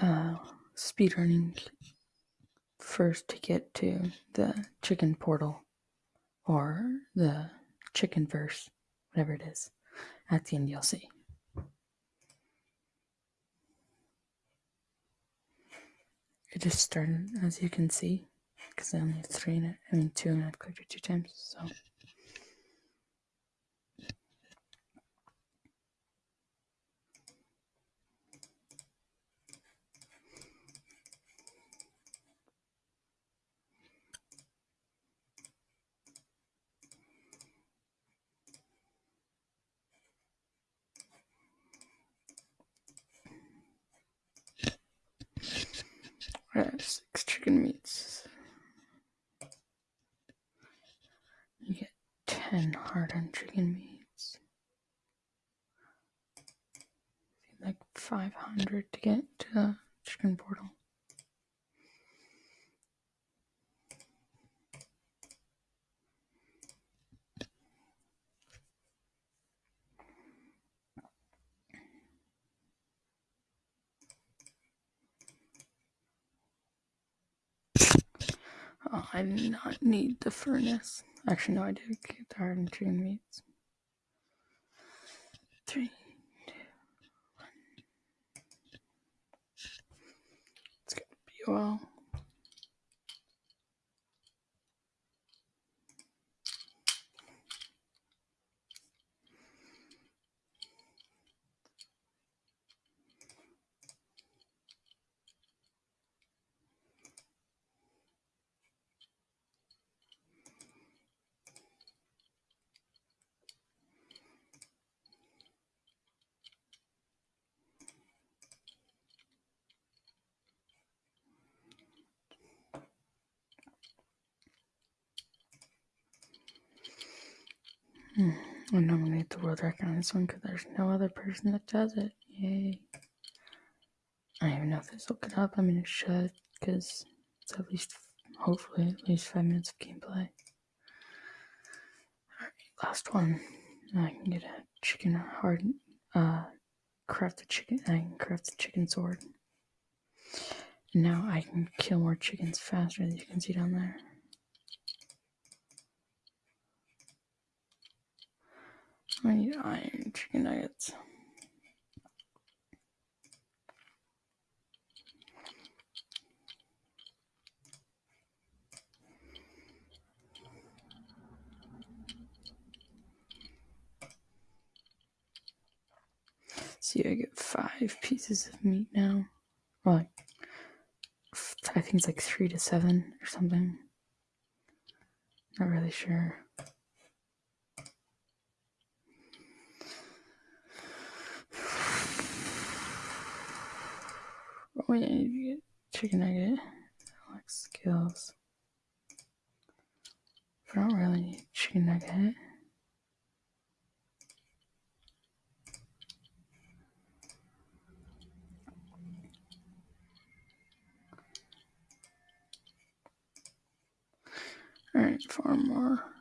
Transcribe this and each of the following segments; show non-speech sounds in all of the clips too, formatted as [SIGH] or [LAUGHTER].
uh, speedrunning first to get to the chicken portal or the chicken verse, whatever it is, at the end you'll see. It just started, as you can see, because I only have three in it. I mean, two, and I've clicked it two times, so. Alright, six chicken meats. You get ten hard-on chicken meats. Like five hundred to get to the chicken portal. Oh, I do not need the furnace. Actually, no, I did get the hard and chicken meats. Three, two, one. It's gonna be well. I nominate the world record on this one because there's no other person that does it. Yay. I don't even know if this will get up. I mean, it should because it's at least, hopefully, at least five minutes of gameplay. Alright, last one. I can get a chicken hard, uh, craft a chicken, I can craft a chicken sword. Now I can kill more chickens faster, as you can see down there. I need iron chicken nuggets. See, I get five pieces of meat now. Or like, I think it's like three to seven or something. Not really sure. Get chicken nugget. Like skills. I don't really need chicken nugget. Alright, four more.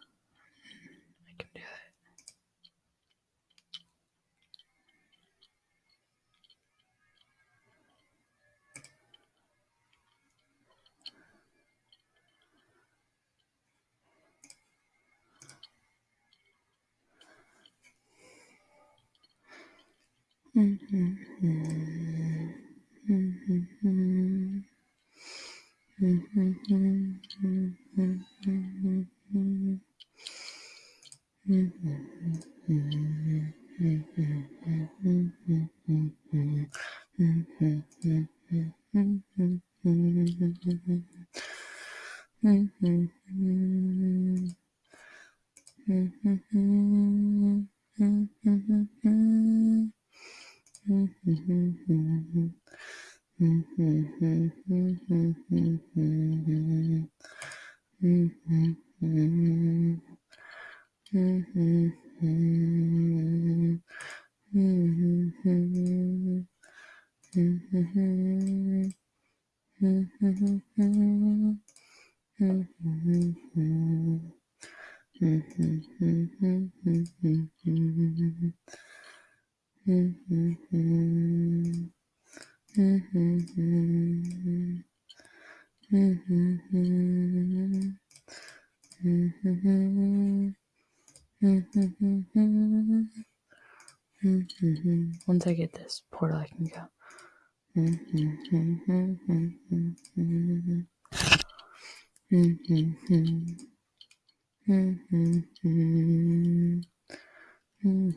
Mm-hmm. Mm-hmm. Once I get this portal, I can go. [LAUGHS] Dang,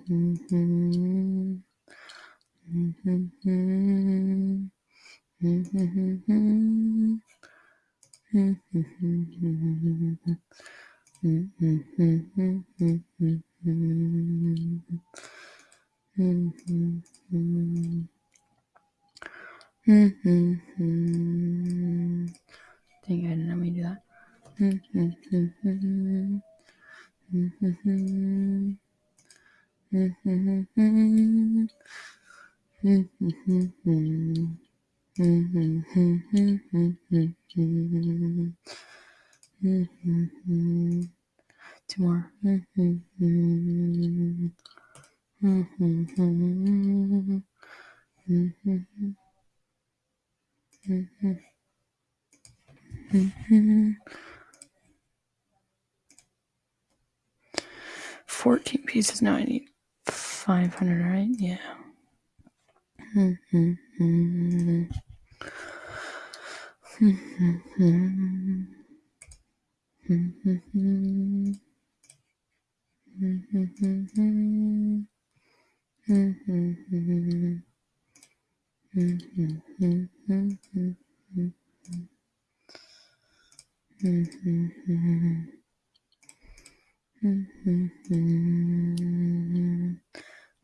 I didn't know me do that. [LAUGHS] Two more. Fourteen pieces. Now I need 500, right? Yeah. [LAUGHS]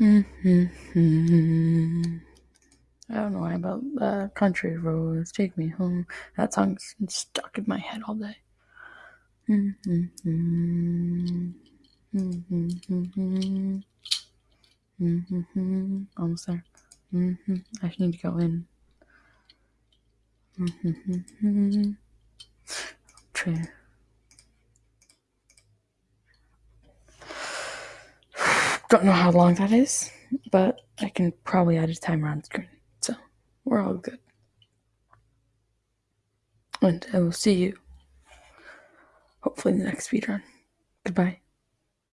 Mm-hmm. I don't know why about uh, country roads take me home. That song's stuck in my head all day. Almost there. I just need to go in. Try. Don't know how long that is, but I can probably add a timer on screen. We're all good. And I will see you hopefully in the next speedrun. Goodbye.